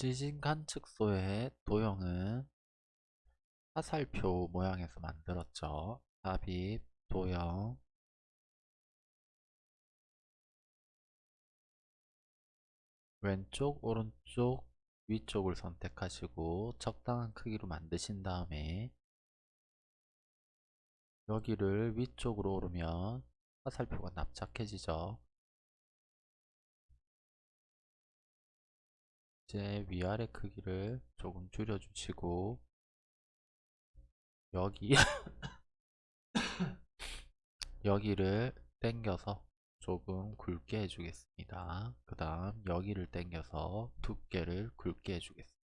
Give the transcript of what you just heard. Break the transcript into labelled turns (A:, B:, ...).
A: 지진 관측소의 도형은 화살표 모양에서 만들었죠. 삽입, 도형, 왼쪽, 오른쪽, 위쪽을 선택하시고 적당한 크기로 만드신 다음에 여기를 위쪽으로 오르면 화살표가 납작해지죠. 이제 위아래 크기를 조금 줄여주시고 여기 여기를 당겨서 조금 굵게 해주겠습니다. 그 다음 여기를 당겨서 두께를 굵게 해주겠습니다.